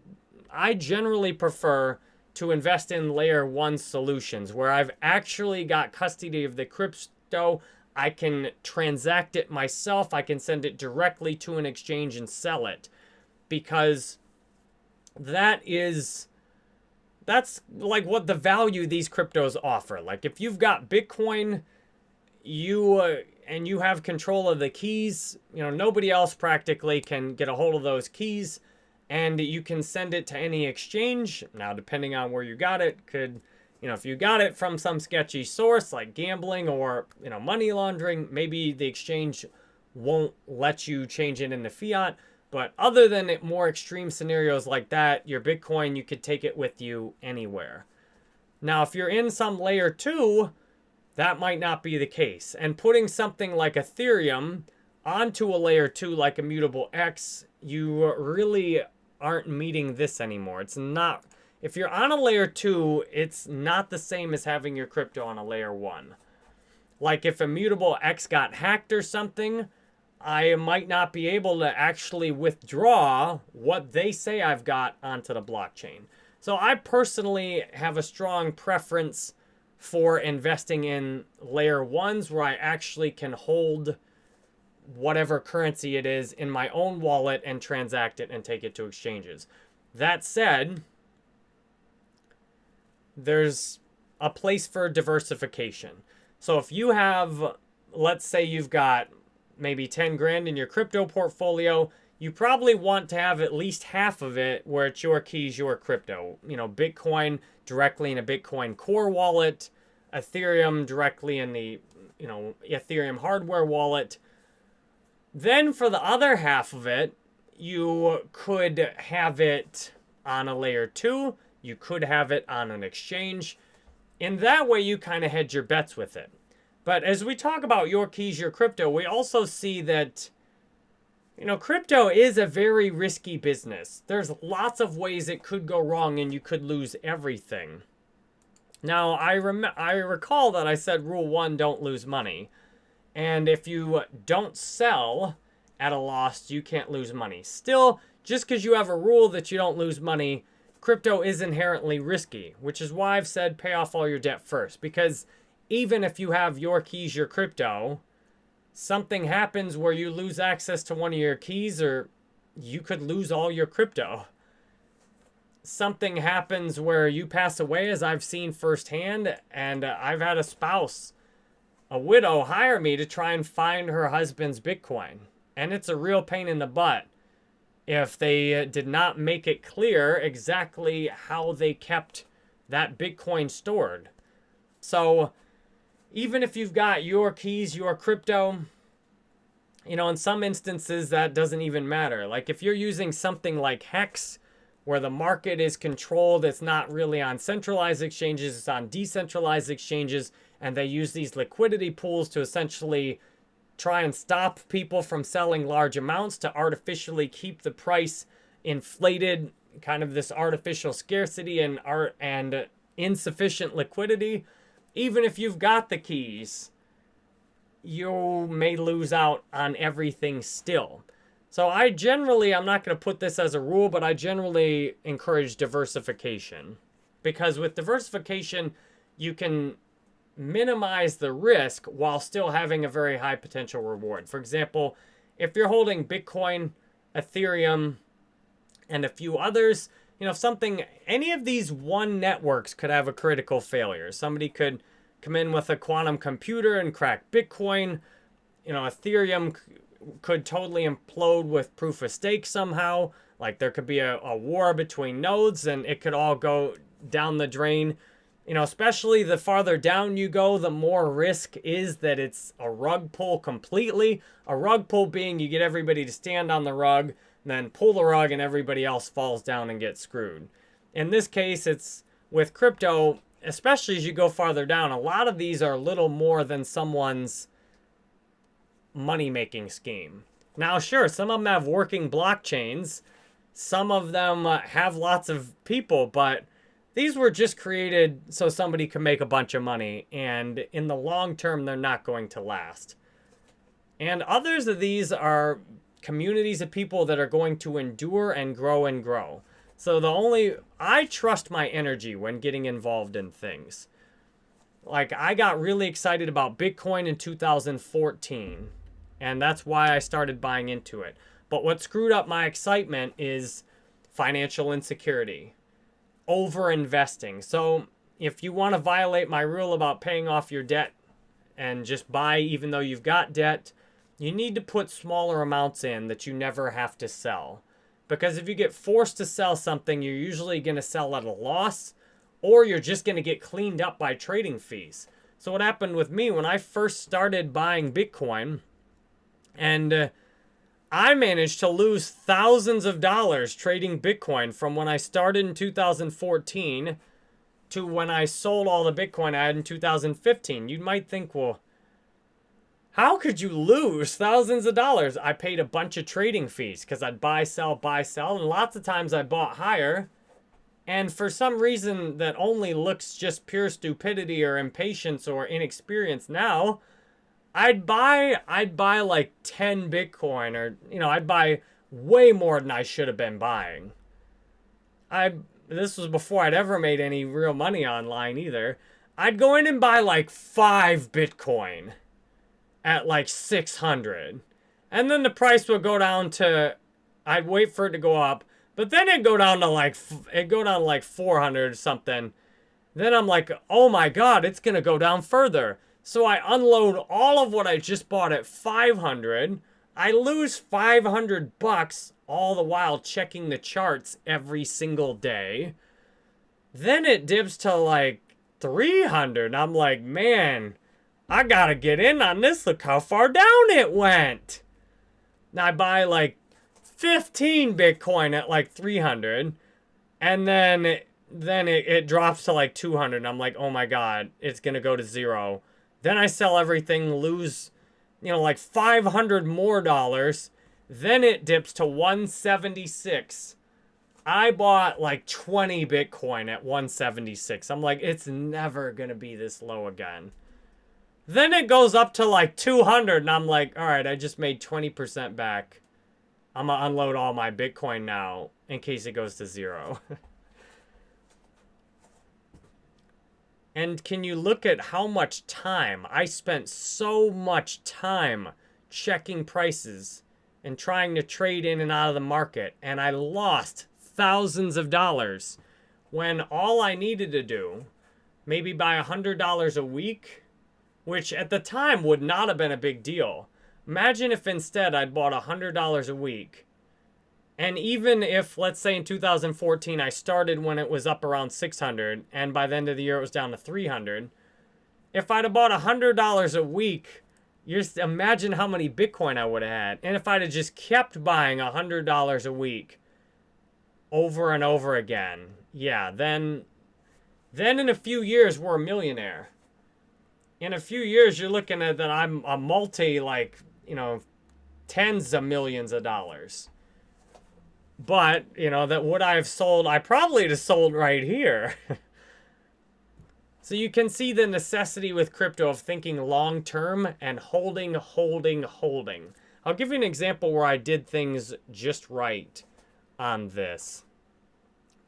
Speaker 1: I generally prefer to invest in layer one solutions where I've actually got custody of the crypto. I can transact it myself. I can send it directly to an exchange and sell it because that is that's like what the value these cryptos offer. Like if you've got Bitcoin, you uh, and you have control of the keys, you know, nobody else practically can get a hold of those keys and you can send it to any exchange. Now, depending on where you got it, could, you know, if you got it from some sketchy source like gambling or, you know, money laundering, maybe the exchange won't let you change it into fiat. But other than it, more extreme scenarios like that, your Bitcoin, you could take it with you anywhere. Now, if you're in some layer two, that might not be the case. And putting something like Ethereum onto a layer two like Immutable X, you really aren't meeting this anymore. It's not, if you're on a layer two, it's not the same as having your crypto on a layer one. Like if Immutable X got hacked or something, I might not be able to actually withdraw what they say I've got onto the blockchain. So I personally have a strong preference for investing in layer ones where I actually can hold whatever currency it is in my own wallet and transact it and take it to exchanges. That said, there's a place for diversification. So if you have, let's say you've got maybe 10 grand in your crypto portfolio, you probably want to have at least half of it where it's your keys, your crypto. You know, Bitcoin directly in a Bitcoin core wallet, Ethereum directly in the, you know, Ethereum hardware wallet, then for the other half of it, you could have it on a layer two. You could have it on an exchange. In that way, you kind of hedge your bets with it. But as we talk about your keys, your crypto, we also see that, you know, crypto is a very risky business. There's lots of ways it could go wrong and you could lose everything. Now, I, rem I recall that I said rule one, don't lose money. And if you don't sell at a loss, you can't lose money. Still, just because you have a rule that you don't lose money, crypto is inherently risky, which is why I've said pay off all your debt first. Because even if you have your keys, your crypto, something happens where you lose access to one of your keys or you could lose all your crypto. Something happens where you pass away, as I've seen firsthand, and I've had a spouse, a widow, hire me to try and find her husband's Bitcoin. And it's a real pain in the butt if they uh, did not make it clear exactly how they kept that Bitcoin stored. So even if you've got your keys, your crypto, you know, in some instances that doesn't even matter. Like if you're using something like Hex, where the market is controlled, it's not really on centralized exchanges, it's on decentralized exchanges, and they use these liquidity pools to essentially try and stop people from selling large amounts to artificially keep the price inflated, kind of this artificial scarcity and art and insufficient liquidity even if you've got the keys, you may lose out on everything still. So I generally, I'm not going to put this as a rule, but I generally encourage diversification. Because with diversification, you can minimize the risk while still having a very high potential reward. For example, if you're holding Bitcoin, Ethereum, and a few others, you know, if something, any of these one networks could have a critical failure. Somebody could come in with a quantum computer and crack Bitcoin. You know, Ethereum could totally implode with proof of stake somehow. Like there could be a, a war between nodes and it could all go down the drain. You know, especially the farther down you go, the more risk is that it's a rug pull completely. A rug pull being you get everybody to stand on the rug, then pull the rug and everybody else falls down and gets screwed. In this case, it's with crypto, especially as you go farther down, a lot of these are little more than someone's money-making scheme. Now, sure, some of them have working blockchains. Some of them uh, have lots of people, but these were just created so somebody could make a bunch of money. And in the long term, they're not going to last. And others of these are communities of people that are going to endure and grow and grow. So the only, I trust my energy when getting involved in things. Like I got really excited about Bitcoin in 2014 and that's why I started buying into it. But what screwed up my excitement is financial insecurity, over investing. So if you want to violate my rule about paying off your debt and just buy even though you've got debt, you need to put smaller amounts in that you never have to sell. Because if you get forced to sell something, you're usually going to sell at a loss or you're just going to get cleaned up by trading fees. So what happened with me when I first started buying Bitcoin and uh, I managed to lose thousands of dollars trading Bitcoin from when I started in 2014 to when I sold all the Bitcoin I had in 2015. You might think, well, how could you lose thousands of dollars? I paid a bunch of trading fees because I'd buy, sell, buy, sell. And lots of times I bought higher. And for some reason that only looks just pure stupidity or impatience or inexperience now, I'd buy, I'd buy like 10 Bitcoin or, you know, I'd buy way more than I should have been buying. I, this was before I'd ever made any real money online either. I'd go in and buy like five Bitcoin at like 600 and then the price would go down to I'd wait for it to go up but then it'd go down to like it'd go down to like 400 or something. Then I'm like oh my god it's gonna go down further. So I unload all of what I just bought at 500 I lose 500 bucks all the while checking the charts every single day. Then it dips to like 300 I'm like man I gotta get in on this. Look how far down it went. I buy like 15 Bitcoin at like 300. And then, it, then it, it drops to like 200. I'm like, oh my God, it's gonna go to zero. Then I sell everything, lose, you know, like 500 more dollars. Then it dips to 176. I bought like 20 Bitcoin at 176. I'm like, it's never gonna be this low again. Then it goes up to like 200 and I'm like, all right, I just made 20% back. I'm gonna unload all my Bitcoin now in case it goes to zero. And can you look at how much time? I spent so much time checking prices and trying to trade in and out of the market. And I lost thousands of dollars when all I needed to do, maybe buy $100 a week, which at the time would not have been a big deal. Imagine if instead I'd bought $100 a week. And even if, let's say in 2014, I started when it was up around 600, and by the end of the year it was down to 300. If I'd have bought $100 a week, just imagine how many Bitcoin I would have had. And if I'd have just kept buying $100 a week over and over again, yeah, then, then in a few years, we're a millionaire. In a few years, you're looking at that I'm a multi, like, you know, tens of millions of dollars. But, you know, that would I have sold, I probably have sold right here. so you can see the necessity with crypto of thinking long term and holding, holding, holding. I'll give you an example where I did things just right on this.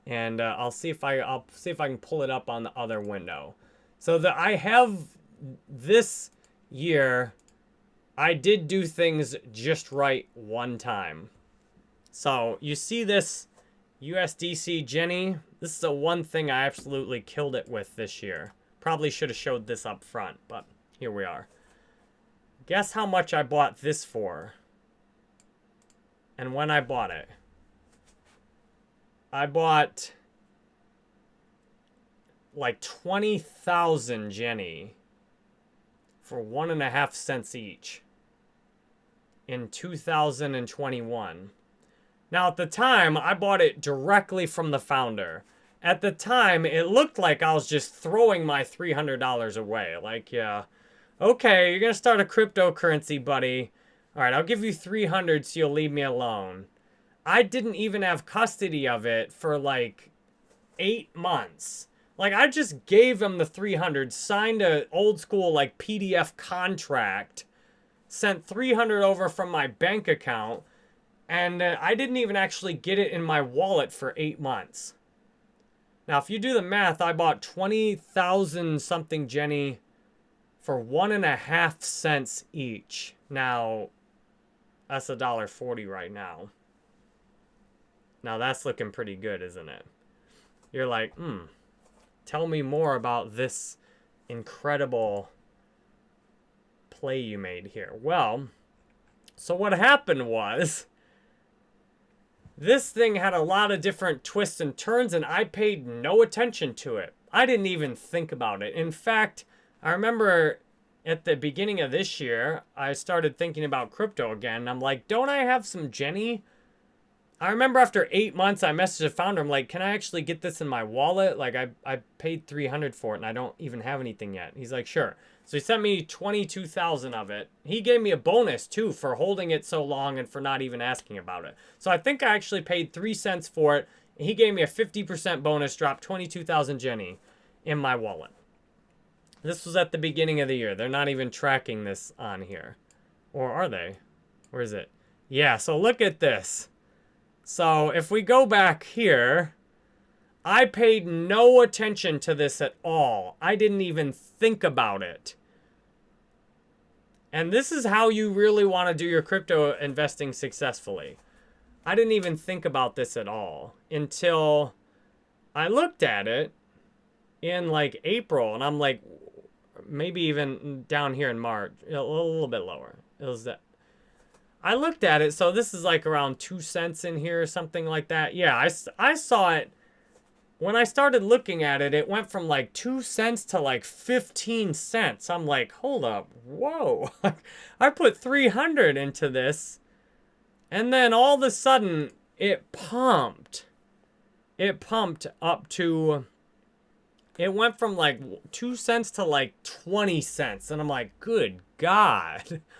Speaker 1: And uh, I'll see if I I'll see if I can pull it up on the other window. So that I have this year I did do things just right one time. So you see this USDC Jenny. This is the one thing I absolutely killed it with this year. Probably should have showed this up front, but here we are. Guess how much I bought this for? And when I bought it. I bought like 20,000 Jenny for one and a half cents each in 2021. Now, at the time, I bought it directly from the founder. At the time, it looked like I was just throwing my $300 away. Like, yeah, okay, you're going to start a cryptocurrency, buddy. All right, I'll give you 300 so you'll leave me alone. I didn't even have custody of it for like eight months. Like, I just gave him the 300, signed a old school, like, PDF contract sent 300 over from my bank account, and uh, I didn't even actually get it in my wallet for eight months. Now, if you do the math, I bought 20,000 something Jenny for one and a half cents each. Now, that's a dollar forty right now. Now that's looking pretty good, isn't it? You're like, hmm, tell me more about this incredible play you made here? Well, so what happened was this thing had a lot of different twists and turns and I paid no attention to it. I didn't even think about it. In fact, I remember at the beginning of this year, I started thinking about crypto again. I'm like, don't I have some Jenny? I remember after eight months, I messaged the founder. I'm like, can I actually get this in my wallet? Like, I, I paid 300 for it and I don't even have anything yet. He's like, sure. So he sent me 22,000 of it. He gave me a bonus too for holding it so long and for not even asking about it. So I think I actually paid 3 cents for it. He gave me a 50% bonus, dropped 22,000 Jenny in my wallet. This was at the beginning of the year. They're not even tracking this on here. Or are they? Where is it? Yeah, so look at this. So if we go back here, I paid no attention to this at all. I didn't even think about it. And this is how you really want to do your crypto investing successfully. I didn't even think about this at all until I looked at it in like April and I'm like, maybe even down here in March, a little bit lower. It was that. I looked at it, so this is like around two cents in here or something like that. Yeah, I, I saw it when I started looking at it, it went from like 2 cents to like 15 cents. I'm like, hold up, whoa. I put 300 into this. And then all of a sudden, it pumped. It pumped up to, it went from like 2 cents to like 20 cents. And I'm like, good God.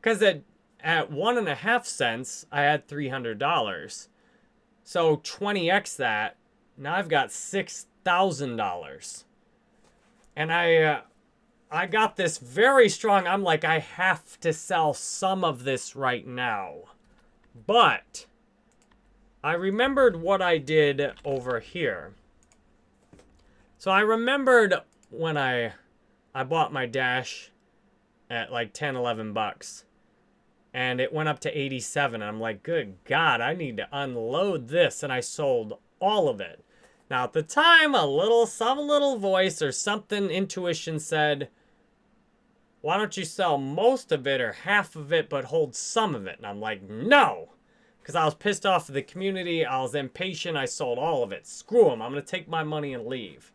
Speaker 1: Because at, at one and a half cents, I had $300. So 20x that now I've got $6,000. And I, uh, I got this very strong. I'm like, I have to sell some of this right now. But I remembered what I did over here. So I remembered when I I bought my Dash at like 10, 11 bucks. And it went up to 87. And I'm like, good God, I need to unload this. And I sold all of it. Now, at the time, a little, some little voice or something, intuition said, why don't you sell most of it or half of it, but hold some of it? And I'm like, no. Because I was pissed off at the community. I was impatient. I sold all of it. Screw them. I'm going to take my money and leave.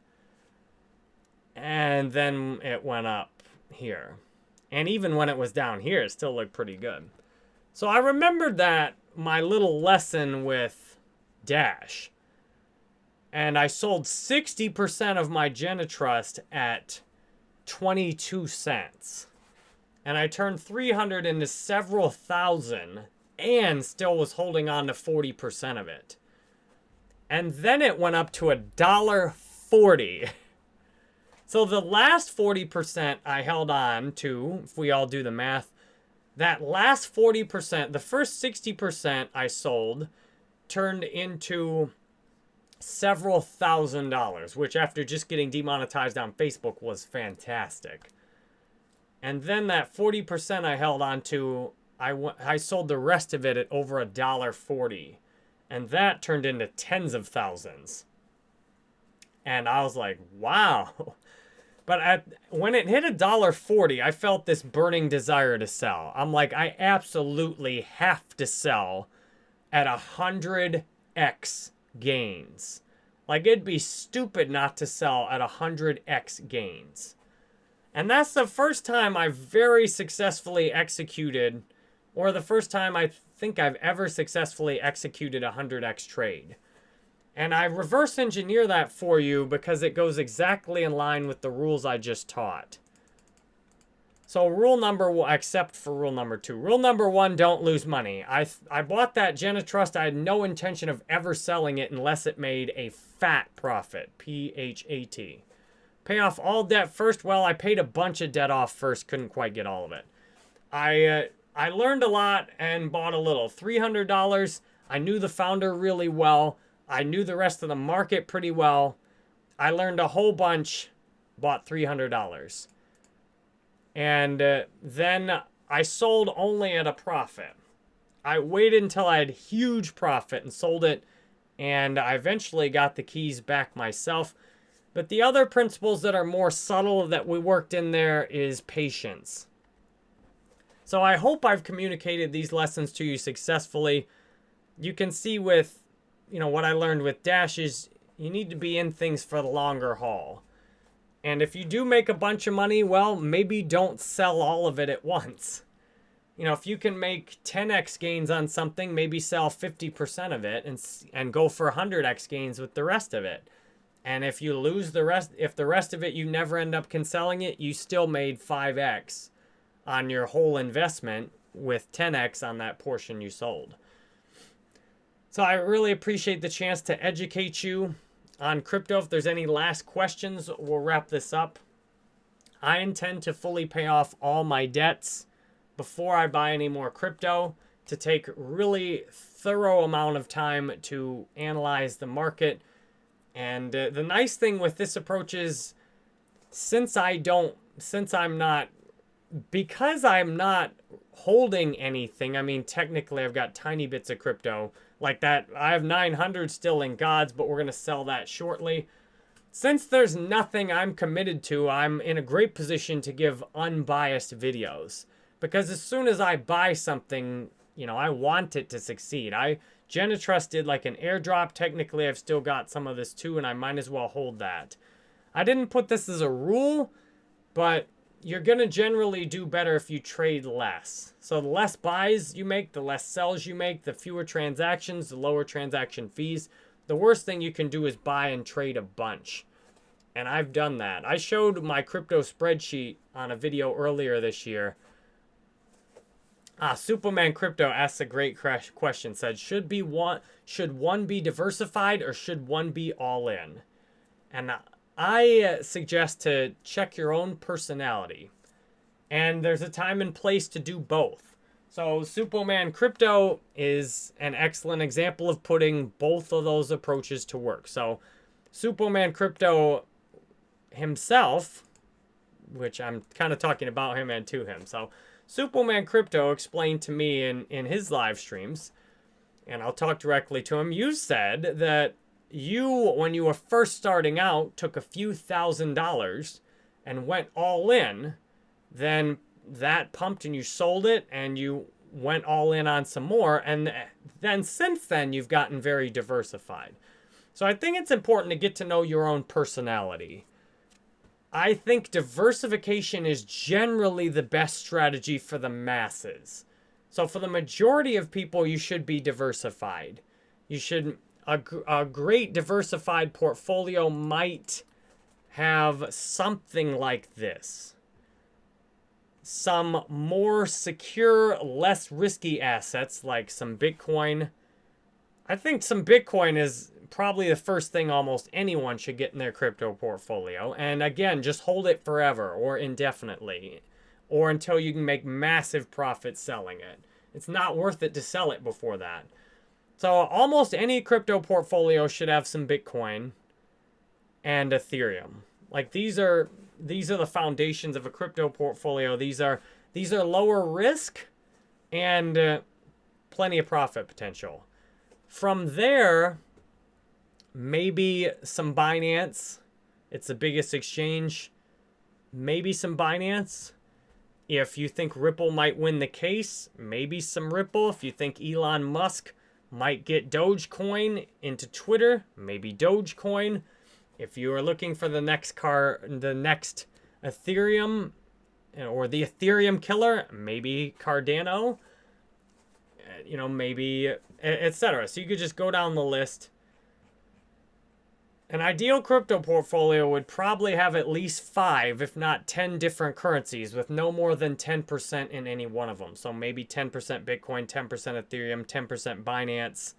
Speaker 1: And then it went up here. And even when it was down here, it still looked pretty good. So I remembered that my little lesson with Dash. And I sold 60% of my Genitrust at 22 cents. And I turned 300 into several thousand and still was holding on to 40% of it. And then it went up to a dollar 40. So the last 40% I held on to, if we all do the math, that last 40%, the first 60% I sold turned into several thousand dollars, which after just getting demonetized on Facebook was fantastic. And then that 40% I held on to, I, I sold the rest of it at over a dollar 40. And that turned into tens of thousands. And I was like, wow. But when it hit a dollar forty, I felt this burning desire to sell. I'm like, I absolutely have to sell at a hundred x gains. Like it'd be stupid not to sell at a hundred x gains. And that's the first time I've very successfully executed, or the first time I think I've ever successfully executed a 100x trade. And I reverse engineer that for you because it goes exactly in line with the rules I just taught. So rule number one, except for rule number two. Rule number one, don't lose money. I, I bought that Genitrust. I had no intention of ever selling it unless it made a fat profit. P-H-A-T. Pay off all debt first. Well, I paid a bunch of debt off first. Couldn't quite get all of it. I, uh, I learned a lot and bought a little. $300. I knew the founder really well. I knew the rest of the market pretty well. I learned a whole bunch, bought $300. And uh, then I sold only at a profit. I waited until I had huge profit and sold it. And I eventually got the keys back myself. But the other principles that are more subtle that we worked in there is patience. So I hope I've communicated these lessons to you successfully. You can see with you know, what I learned with Dash is you need to be in things for the longer haul. And if you do make a bunch of money, well, maybe don't sell all of it at once. You know, if you can make 10x gains on something, maybe sell 50% of it and and go for 100x gains with the rest of it. And if you lose the rest, if the rest of it you never end up selling it, you still made 5x on your whole investment with 10x on that portion you sold. So I really appreciate the chance to educate you on crypto. If there's any last questions, we'll wrap this up. I intend to fully pay off all my debts before I buy any more crypto to take really thorough amount of time to analyze the market. And uh, the nice thing with this approach is since I don't, since I'm not, because I'm not holding anything, I mean, technically I've got tiny bits of crypto, like that. I have 900 still in gods, but we're going to sell that shortly. Since there's nothing I'm committed to, I'm in a great position to give unbiased videos. Because as soon as I buy something, you know, I want it to succeed. I Genitrust did like an airdrop. Technically, I've still got some of this too, and I might as well hold that. I didn't put this as a rule, but you're going to generally do better if you trade less. So the less buys you make, the less sells you make, the fewer transactions, the lower transaction fees. The worst thing you can do is buy and trade a bunch. And I've done that. I showed my crypto spreadsheet on a video earlier this year. Ah, Suppoman Crypto asks a great question. Said, should be one should one be diversified or should one be all in? And I uh, suggest to check your own personality. And there's a time and place to do both. So Suppoman Crypto is an excellent example of putting both of those approaches to work. So Suppoman Crypto himself, which I'm kind of talking about him and to him. So Suppoman Crypto explained to me in, in his live streams, and I'll talk directly to him. You said that you, when you were first starting out, took a few thousand dollars and went all in, then that pumped and you sold it and you went all in on some more. And then since then, you've gotten very diversified. So I think it's important to get to know your own personality. I think diversification is generally the best strategy for the masses. So for the majority of people, you should be diversified. You should, a, a great diversified portfolio might have something like this. Some more secure, less risky assets like some Bitcoin. I think some Bitcoin is probably the first thing almost anyone should get in their crypto portfolio. And again, just hold it forever or indefinitely or until you can make massive profits selling it. It's not worth it to sell it before that. So almost any crypto portfolio should have some Bitcoin and Ethereum. Like these are these are the foundations of a crypto portfolio. These are these are lower risk and uh, plenty of profit potential. From there, maybe some Binance. It's the biggest exchange. Maybe some Binance. If you think Ripple might win the case, maybe some Ripple. If you think Elon Musk might get Dogecoin into Twitter, maybe Dogecoin. If you are looking for the next car, the next Ethereum or the Ethereum killer, maybe Cardano. Uh, you know, maybe etc. So you could just go down the list an ideal crypto portfolio would probably have at least five, if not 10 different currencies with no more than 10% in any one of them. So maybe 10% Bitcoin, 10% Ethereum, 10% Binance,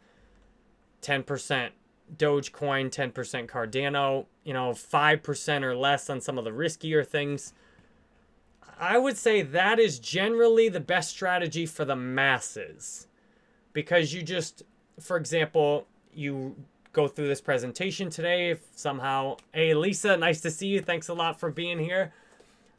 Speaker 1: 10% Dogecoin, 10% Cardano, you know, 5% or less on some of the riskier things. I would say that is generally the best strategy for the masses because you just, for example, you go through this presentation today. If somehow, hey, Lisa, nice to see you. Thanks a lot for being here.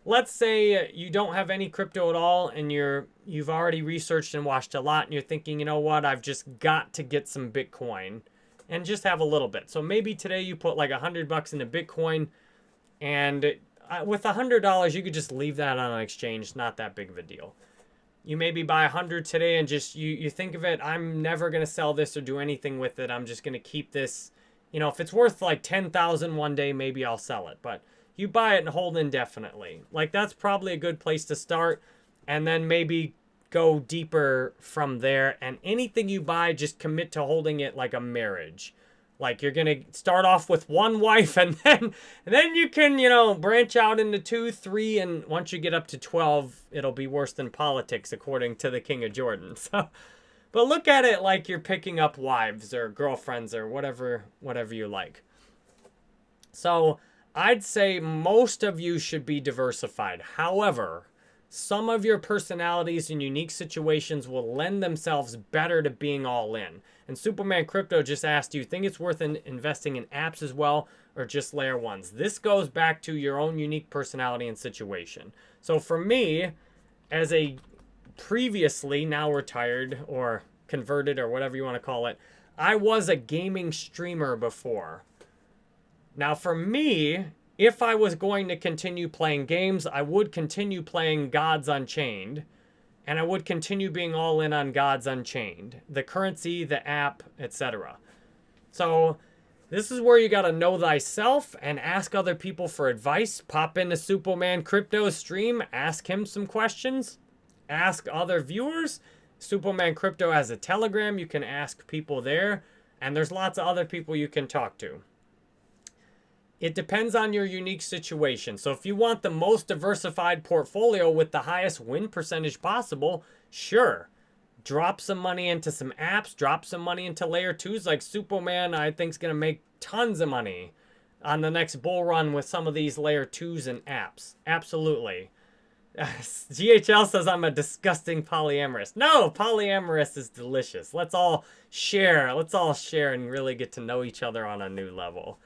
Speaker 1: Let's say you don't have any crypto at all and you're you've already researched and watched a lot and you're thinking, you know what, I've just got to get some Bitcoin and just have a little bit. So maybe today you put like a hundred bucks into Bitcoin and uh, with a hundred dollars, you could just leave that on an exchange. Not that big of a deal you maybe buy a hundred today and just you you think of it i'm never going to sell this or do anything with it. I'm just going to keep this. You know if it's worth like 10,000 one day maybe i'll sell it. But you buy it and hold indefinitely. Like that's probably a good place to start. And then maybe go deeper from there. And anything you buy just commit to holding it like a marriage like you're gonna start off with one wife and then and then you can, you know, branch out into two, three, and once you get up to 12, it'll be worse than politics, according to the King of Jordan. So but look at it like you're picking up wives or girlfriends or whatever whatever you like. So I'd say most of you should be diversified. However, some of your personalities and unique situations will lend themselves better to being all in. And Suppoman Crypto just asked, do you think it's worth in investing in apps as well or just layer ones? This goes back to your own unique personality and situation. So for me, as a previously now retired or converted or whatever you want to call it, I was a gaming streamer before. Now for me, if I was going to continue playing games, I would continue playing Gods Unchained. And I would continue being all in on Gods Unchained. The currency, the app, etc. So this is where you got to know thyself and ask other people for advice. Pop into Suppoman Crypto stream, ask him some questions. Ask other viewers. Suppoman Crypto has a Telegram. You can ask people there. And there's lots of other people you can talk to. It depends on your unique situation. So if you want the most diversified portfolio with the highest win percentage possible, sure. Drop some money into some apps, drop some money into layer twos like Suppoman, I think is going to make tons of money on the next bull run with some of these layer twos and apps. Absolutely. GHL says I'm a disgusting polyamorous. No, polyamorous is delicious. Let's all share. Let's all share and really get to know each other on a new level.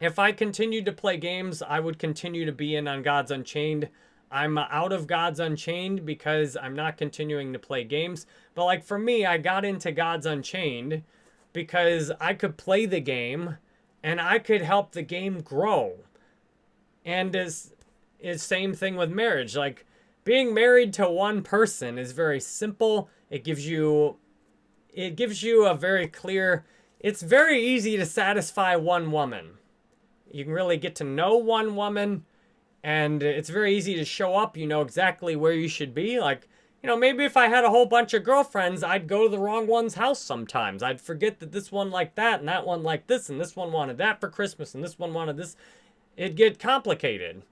Speaker 1: If I continued to play games, I would continue to be in on Gods Unchained. I'm out of Gods Unchained because I'm not continuing to play games. But like for me, I got into Gods Unchained because I could play the game and I could help the game grow. And is is same thing with marriage. Like being married to one person is very simple. It gives you it gives you a very clear it's very easy to satisfy one woman. You can really get to know one woman and it's very easy to show up. You know exactly where you should be. Like you know, maybe if I had a whole bunch of girlfriends, I'd go to the wrong one's house sometimes. I'd forget that this one liked that and that one liked this and this one wanted that for Christmas and this one wanted this. It'd get complicated.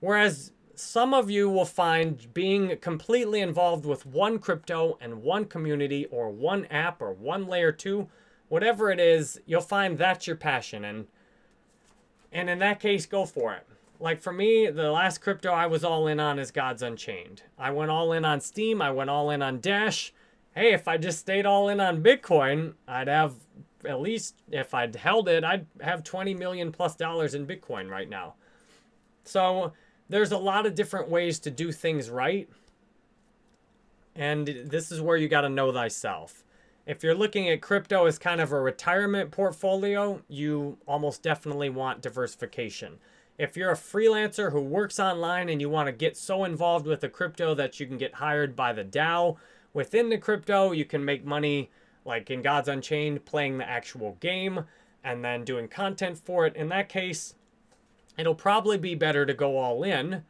Speaker 1: Whereas some of you will find being completely involved with one crypto and one community or one app or one layer two, whatever it is, you'll find that's your passion. And, and in that case, go for it. Like for me, the last crypto I was all in on is Gods Unchained. I went all in on Steem. I went all in on Dash. Hey, if I just stayed all in on Bitcoin, I'd have at least, if I'd held it, I'd have 20 million plus dollars in Bitcoin right now. So there's a lot of different ways to do things right. And this is where you got to know thyself. If you're looking at crypto as kind of a retirement portfolio, you almost definitely want diversification. If you're a freelancer who works online and you want to get so involved with the crypto that you can get hired by the DAO within the crypto, you can make money like in Gods Unchained playing the actual game and then doing content for it. In that case, it'll probably be better to go all in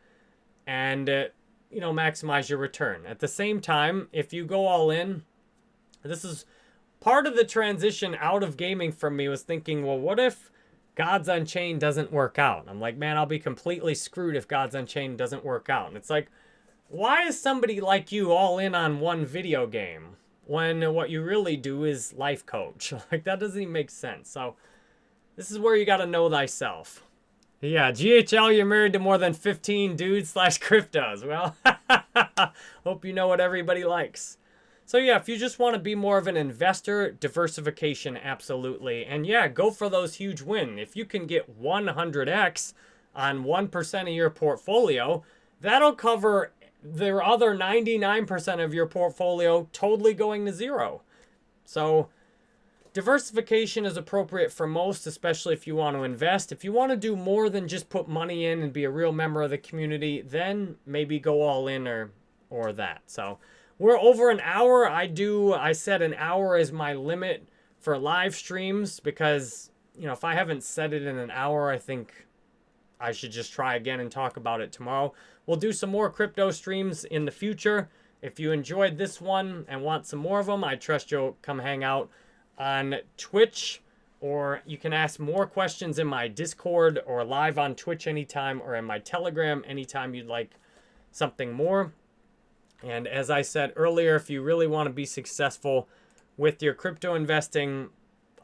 Speaker 1: and uh, you know maximize your return. At the same time, if you go all in, this is part of the transition out of gaming from me was thinking, well, what if Gods Unchained doesn't work out. I'm like, man, I'll be completely screwed if Gods Unchained doesn't work out. And it's like, why is somebody like you all in on one video game when what you really do is life coach? Like, that doesn't even make sense. So, this is where you got to know thyself. Yeah, GHL, you're married to more than 15 dudes slash cryptos. Well, hope you know what everybody likes. So yeah, if you just want to be more of an investor, diversification, absolutely. And yeah, go for those huge wins. If you can get 100x on 1% of your portfolio, that'll cover the other 99% of your portfolio totally going to zero. So diversification is appropriate for most, especially if you want to invest. If you want to do more than just put money in and be a real member of the community, then maybe go all in or, or that. So we're over an hour. I do, I said an hour is my limit for live streams because, you know, if I haven't said it in an hour, I think I should just try again and talk about it tomorrow. We'll do some more crypto streams in the future. If you enjoyed this one and want some more of them, I trust you'll come hang out on Twitch or you can ask more questions in my Discord or live on Twitch anytime or in my Telegram anytime you'd like something more. And as I said earlier, if you really want to be successful with your crypto investing,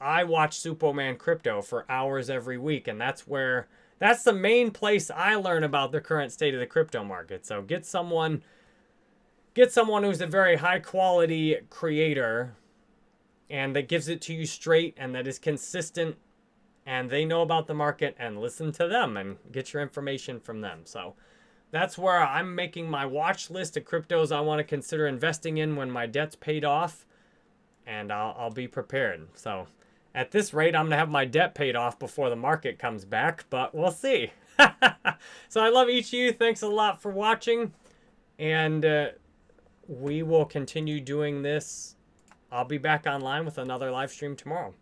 Speaker 1: I watch Suppoman Crypto for hours every week. And that's where, that's the main place I learn about the current state of the crypto market. So get someone, get someone who's a very high quality creator and that gives it to you straight and that is consistent and they know about the market and listen to them and get your information from them. So that's where I'm making my watch list of cryptos I want to consider investing in when my debt's paid off. And I'll, I'll be prepared. So at this rate, I'm going to have my debt paid off before the market comes back. But we'll see. so I love each of you. Thanks a lot for watching. And uh, we will continue doing this. I'll be back online with another live stream tomorrow.